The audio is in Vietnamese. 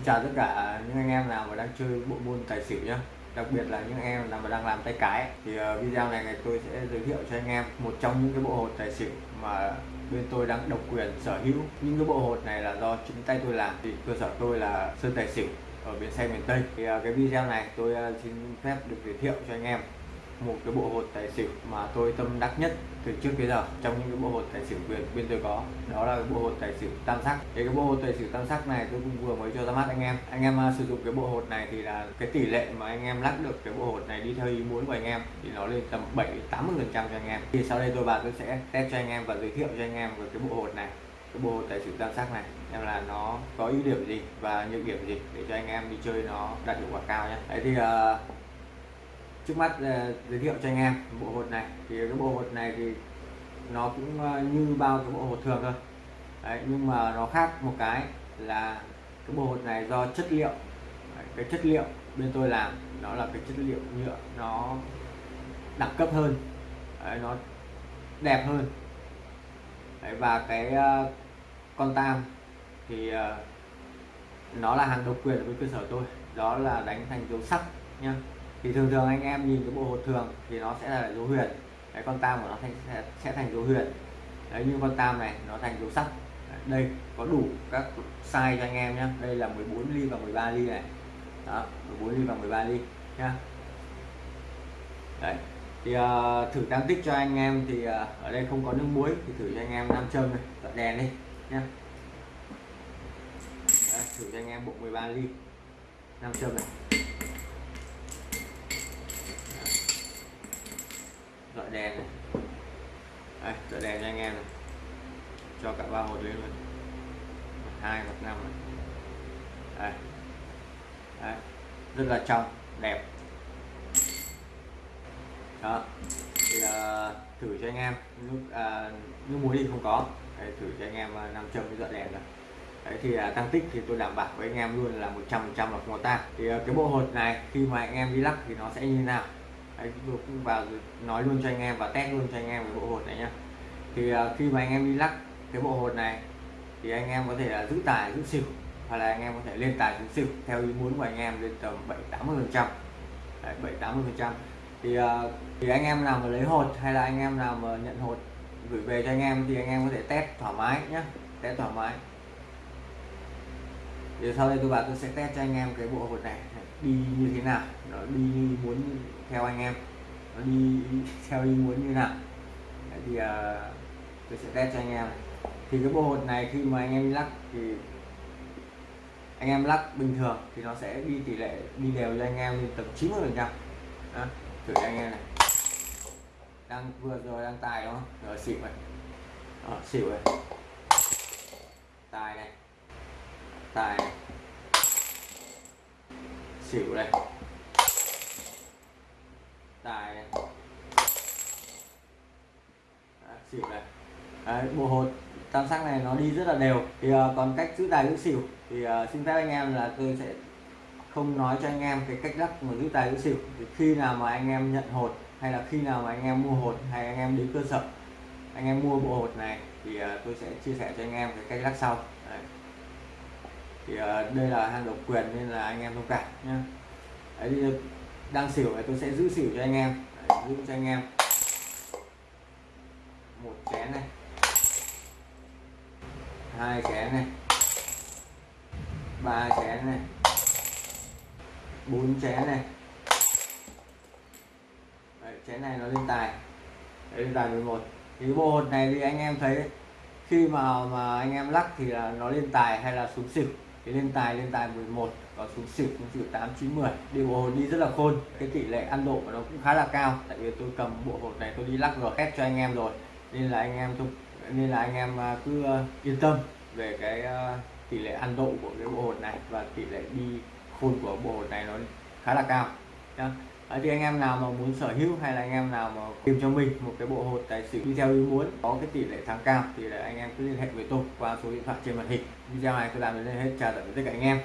Xin chào tất cả những anh em nào mà đang chơi bộ môn tài xỉu nhé đặc biệt là những em nào mà đang làm tay cái thì ờ, video này tôi sẽ giới thiệu cho anh em một trong những cái bộ hột tài xỉu mà bên tôi đang độc quyền sở hữu. Những cái bộ hột này là do chính tay tôi làm, thì cơ sở tôi là sơn tài xỉu ở bến xe miền Tây. Thì ờ, cái video này tôi ờ, xin phép được giới thiệu cho anh em một cái bộ hột tài xỉu mà tôi tâm đắc nhất từ trước tới giờ trong những cái bộ hột tài xỉu quyền bên tôi có. Đó là cái bộ hột tài xỉu tam sắc. Thì cái bộ hột tài xỉu tam sắc này tôi cũng vừa mới cho ra mắt anh em. Anh em à, sử dụng cái bộ hột này thì là cái tỷ lệ mà anh em lắc được cái bộ hột này đi theo ý muốn của anh em thì nó lên tầm 7 80 phần trăm cho anh em. Thì sau đây tôi vào tôi sẽ test cho anh em và giới thiệu cho anh em về cái bộ hột này cái bộ hột tài xỉu tam sắc này em là nó có ưu điểm gì và nhược điểm gì để cho anh em đi chơi nó đạt hiệu quả cao nhé đấy thì uh, trước mắt ờ, giới thiệu cho anh em bộ hột này. Thì cái bộ hột này thì nó cũng ờ, như bao cái bộ hột thường thôi. Đấy, nhưng mà nó khác một cái là cái bộ hột này do chất liệu. Đấy, cái chất liệu bên tôi làm nó là cái chất liệu nhựa nó đẳng cấp hơn. Đấy, nó đẹp hơn. Đấy, và cái uh, con tam thì uh, nó là hàng độc quyền với cơ sở tôi. Đó là đánh thành dấu sắc nha thì thường thường anh em nhìn cái bộ hột thường thì nó sẽ là dấu huyền. Cái con tam của nó thành sẽ, sẽ thành dấu huyền. Đấy như con tam này nó thành dấu sắc. Đây có đủ các size cho anh em nhé đây là 14 ly và 13 ly này. Đó 14 ly và 13 ly nhá. Đấy thì uh, thử tăng tích cho anh em thì uh, ở đây không có nước muối thì thử cho anh em nam châm này dọn đèn đi nhá. Đấy, thử cho anh em bộ 13 ly nam châm này. Đèn này đây, tựa đèn cho anh em này. Cho cả ba hột lên luôn. Một hai một năm này. Đây. Đấy. rất là trong đẹp. Đó. Thì uh, thử cho anh em. Nước uh, nước muối thì không có. Đấy, thử cho anh em à, nam châm với dọi đèn rồi Đấy thì à, tăng tích thì tôi đảm bảo với anh em luôn là 100 trăm là không có tan thì à, cái bộ hột này khi mà anh em đi lắc thì nó sẽ như nào? Anh tôi cũng vào nói luôn cho anh em và test luôn cho anh em cái bộ hột này nhá thì uh, khi mà anh em đi lắc cái bộ hột này thì anh em có thể là giữ tài giữ xỉu hoặc là anh em có thể lên tài xuống xỉu theo ý muốn của anh em lên tầm 7 80 phần trăm 7 80 phần trăm thì uh, thì anh em nào mà lấy hột hay là anh em nào mà nhận hột gửi về cho anh em thì anh em có thể test thoải mái nhé test thoải mái thì sau đây tôi bảo tôi sẽ test cho anh em cái bộ hột này đi như thế nào nó đi như muốn theo anh em nó đi theo ý muốn như nào. Đấy thì uh, tôi sẽ test cho anh em. Thì cái bộ hột này khi mà anh em lắc thì anh em lắc bình thường thì nó sẽ đi tỷ lệ đi đều cho anh em lên tầm 90 phần trăm. Thử cho anh em này. Đang vừa rồi đang tài đúng không? Rồi xỉu này. Đó, xỉu này. Tài này. Tài này. Xỉu này tài này xỉu này. Đấy, bộ hột tam sắc này nó đi rất là đều. Thì uh, còn cách giữ tài giữ xỉu thì uh, xin phép anh em là tôi sẽ không nói cho anh em cái cách lắc mà giữ tài giữ xỉu. Thì khi nào mà anh em nhận hột hay là khi nào mà anh em mua hột hay anh em đến cơ sở anh em mua bộ hột này thì uh, tôi sẽ chia sẻ cho anh em cái cách lắc sau. Đấy. thì uh, đây là hàng độc quyền nên là anh em thông cảm nhé đang xỉu này tôi sẽ giữ xỉu cho anh em. Đấy, giữ cho anh em. Một chén này. Hai chén này. Ba chén này. Bốn chén này. Đấy, chén này nó lên tài. Đấy, lên tài 11 thì cái bộ hột này thì anh em thấy khi mà mà anh em lắc thì là nó lên tài hay là xuống xỉu? Cái lên tài lên tài 11 có xuống xỉu xuống xỉu 8 9 10 đi bộ hột đi rất là khôn, cái tỷ lệ ăn độ của nó cũng khá là cao. Tại vì tôi cầm bộ hột này, tôi đi lắc gờ khét cho anh em rồi. Nên là anh em nên là anh em à, cứ à, yên tâm về cái à, tỷ lệ ăn độ của cái bộ hột này và tỷ lệ đi khôn của bộ hột này nó khá là cao, nhá. À, thì anh em nào mà muốn sở hữu hay là anh em nào mà tìm cho mình một cái bộ hột tài xỉu đi theo ý muốn, có cái tỷ lệ thắng cao thì là anh em cứ liên hệ với tôi qua số điện thoại trên màn hình. Video này tôi làm đến đây hết, chào tạm biệt tất cả anh em.